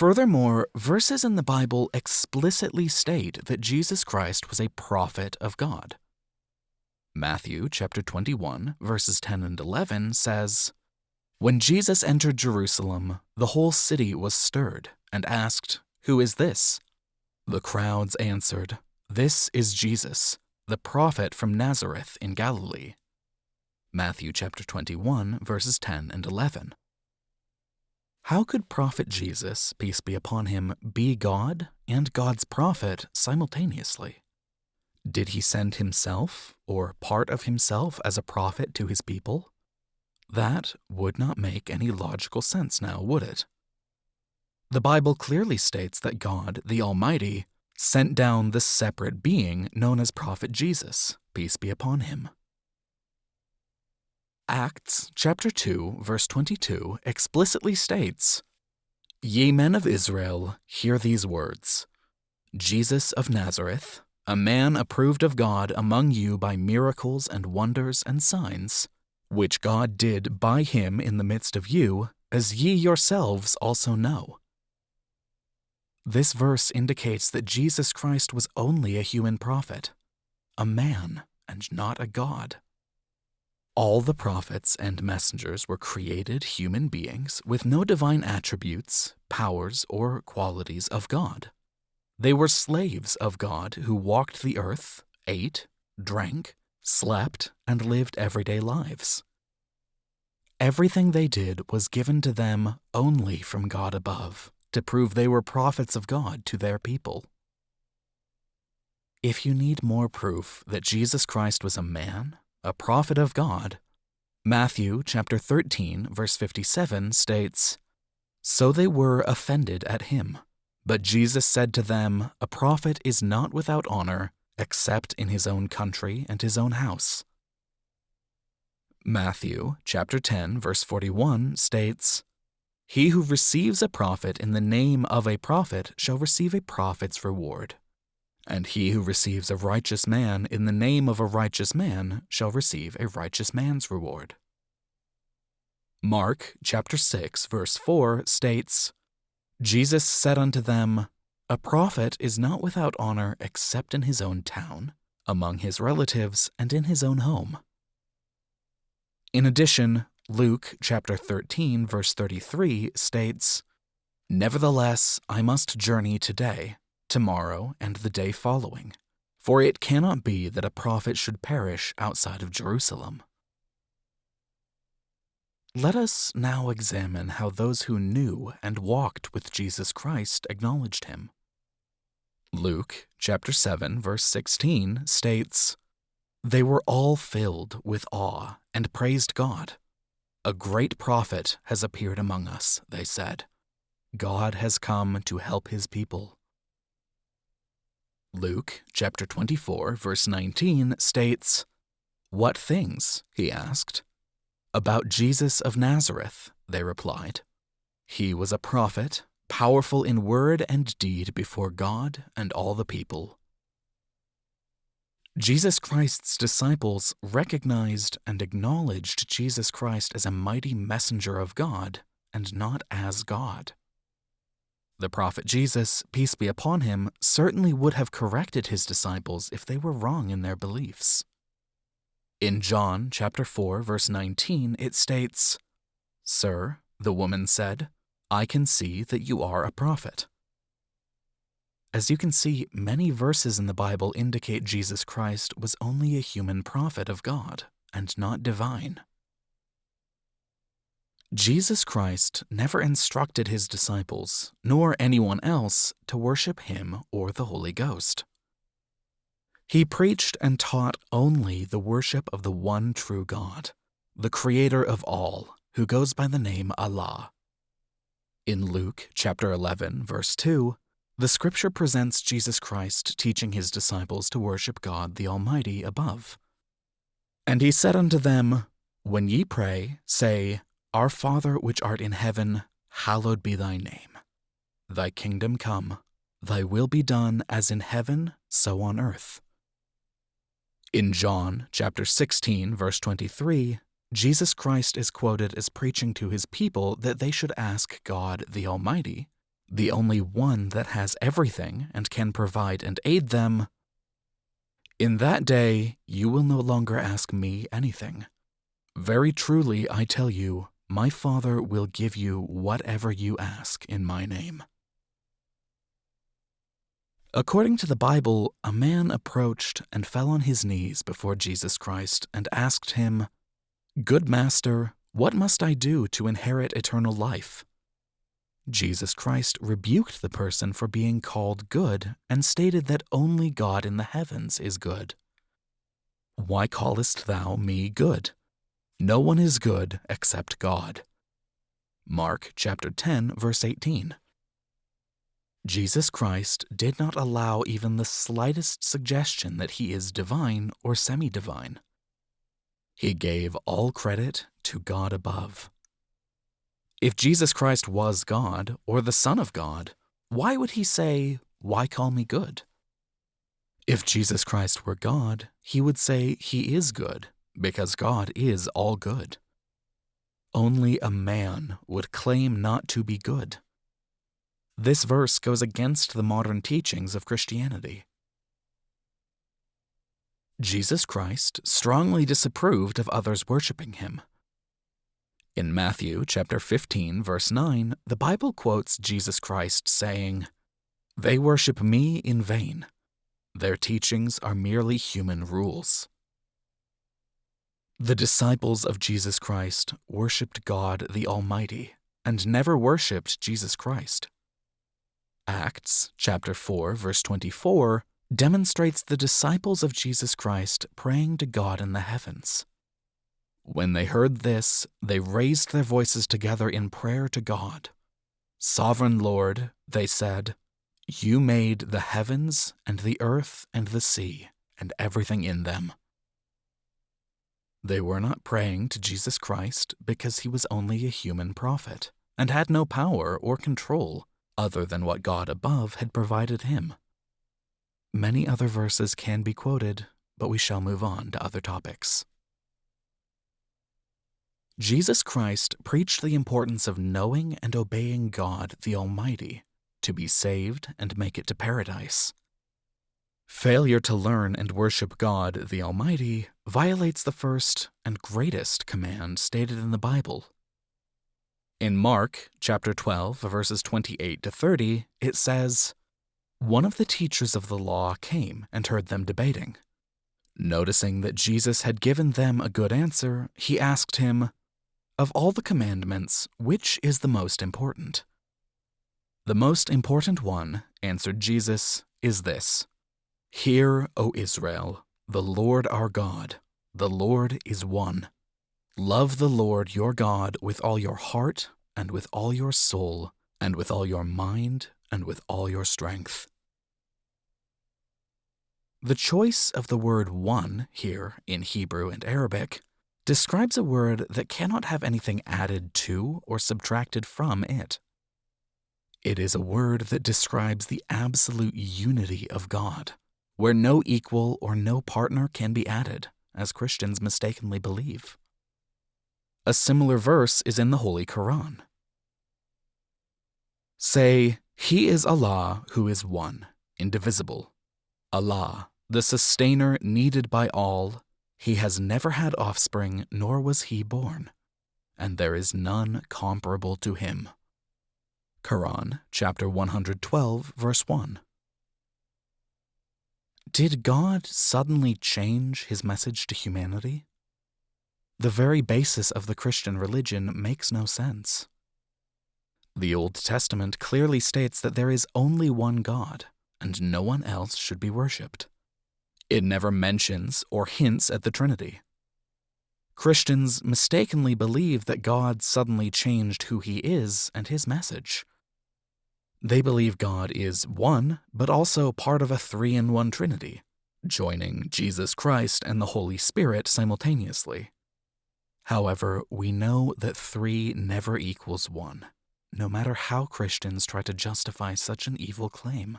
Furthermore, verses in the Bible explicitly state that Jesus Christ was a prophet of God. Matthew chapter 21, verses 10 and 11 says, When Jesus entered Jerusalem, the whole city was stirred and asked, Who is this? The crowds answered, This is Jesus, the prophet from Nazareth in Galilee. Matthew chapter 21, verses 10 and 11. How could Prophet Jesus, peace be upon him, be God and God's prophet simultaneously? Did he send himself, or part of himself, as a prophet to his people? That would not make any logical sense now, would it? The Bible clearly states that God, the Almighty, sent down the separate being known as Prophet Jesus, peace be upon him. Acts chapter 2 verse 22 explicitly states, Ye men of Israel, hear these words. Jesus of Nazareth, a man approved of God among you by miracles and wonders and signs, which God did by him in the midst of you, as ye yourselves also know. This verse indicates that Jesus Christ was only a human prophet, a man, and not a God. All the prophets and messengers were created human beings with no divine attributes, powers, or qualities of God. They were slaves of God who walked the earth, ate, drank, slept, and lived everyday lives. Everything they did was given to them only from God above to prove they were prophets of God to their people. If you need more proof that Jesus Christ was a man, a prophet of God, Matthew chapter 13 verse 57 states, So they were offended at him. But Jesus said to them, A prophet is not without honor except in his own country and his own house. Matthew chapter 10 verse 41 states, He who receives a prophet in the name of a prophet shall receive a prophet's reward. And he who receives a righteous man in the name of a righteous man shall receive a righteous man's reward. Mark chapter 6 verse 4 states, Jesus said unto them, A prophet is not without honor except in his own town, among his relatives, and in his own home. In addition, Luke chapter 13 verse 33 states, Nevertheless, I must journey today tomorrow, and the day following. For it cannot be that a prophet should perish outside of Jerusalem. Let us now examine how those who knew and walked with Jesus Christ acknowledged him. Luke chapter 7 verse 16 states, They were all filled with awe and praised God. A great prophet has appeared among us, they said. God has come to help his people. Luke chapter 24 verse 19 states, What things? he asked. About Jesus of Nazareth, they replied. He was a prophet, powerful in word and deed before God and all the people. Jesus Christ's disciples recognized and acknowledged Jesus Christ as a mighty messenger of God and not as God. The prophet Jesus, peace be upon him, certainly would have corrected his disciples if they were wrong in their beliefs. In John chapter 4 verse 19 it states, "Sir, the woman said, I can see that you are a prophet." As you can see, many verses in the Bible indicate Jesus Christ was only a human prophet of God and not divine. Jesus Christ never instructed his disciples, nor anyone else, to worship him or the Holy Ghost. He preached and taught only the worship of the one true God, the Creator of all, who goes by the name Allah. In Luke chapter 11, verse 2, the scripture presents Jesus Christ teaching his disciples to worship God the Almighty above. And he said unto them, When ye pray, say, our Father which art in heaven, hallowed be thy name. Thy kingdom come, thy will be done as in heaven, so on earth. In John chapter 16, verse 23, Jesus Christ is quoted as preaching to his people that they should ask God the Almighty, the only one that has everything and can provide and aid them, in that day you will no longer ask me anything. Very truly, I tell you, my Father will give you whatever you ask in my name. According to the Bible, a man approached and fell on his knees before Jesus Christ and asked him, Good Master, what must I do to inherit eternal life? Jesus Christ rebuked the person for being called good and stated that only God in the heavens is good. Why callest thou me good? No one is good except God. Mark chapter 10 verse 18. Jesus Christ did not allow even the slightest suggestion that he is divine or semi-divine. He gave all credit to God above. If Jesus Christ was God or the Son of God, why would he say, Why call me good? If Jesus Christ were God, he would say he is good, because God is all good. Only a man would claim not to be good. This verse goes against the modern teachings of Christianity. Jesus Christ strongly disapproved of others worshiping him. In Matthew chapter 15 verse 9, the Bible quotes Jesus Christ saying, "They worship me in vain. Their teachings are merely human rules." The disciples of Jesus Christ worshiped God the Almighty and never worshiped Jesus Christ. Acts chapter 4 verse 24 demonstrates the disciples of Jesus Christ praying to God in the heavens. When they heard this, they raised their voices together in prayer to God. Sovereign Lord, they said, You made the heavens and the earth and the sea and everything in them. They were not praying to Jesus Christ because he was only a human prophet and had no power or control other than what God above had provided him. Many other verses can be quoted, but we shall move on to other topics. Jesus Christ preached the importance of knowing and obeying God the Almighty to be saved and make it to paradise. Failure to learn and worship God the Almighty violates the first and greatest command stated in the Bible. In Mark chapter 12 verses 28 to 30, it says, one of the teachers of the law came and heard them debating. Noticing that Jesus had given them a good answer, he asked him, Of all the commandments, which is the most important? The most important one, answered Jesus, is this Hear, O Israel, the Lord our God, the Lord is one. Love the Lord your God with all your heart, and with all your soul, and with all your mind, and with all your strength. The choice of the word one here in Hebrew and Arabic describes a word that cannot have anything added to or subtracted from it. It is a word that describes the absolute unity of God, where no equal or no partner can be added, as Christians mistakenly believe. A similar verse is in the Holy Quran. Say, He is Allah who is one, indivisible. Allah, the sustainer needed by all, he has never had offspring, nor was he born, and there is none comparable to him. Quran, chapter 112, verse 1. Did God suddenly change his message to humanity? The very basis of the Christian religion makes no sense. The Old Testament clearly states that there is only one God, and no one else should be worshipped. It never mentions or hints at the Trinity. Christians mistakenly believe that God suddenly changed who he is and his message. They believe God is one, but also part of a three in one Trinity, joining Jesus Christ and the Holy Spirit simultaneously. However, we know that three never equals one no matter how Christians try to justify such an evil claim.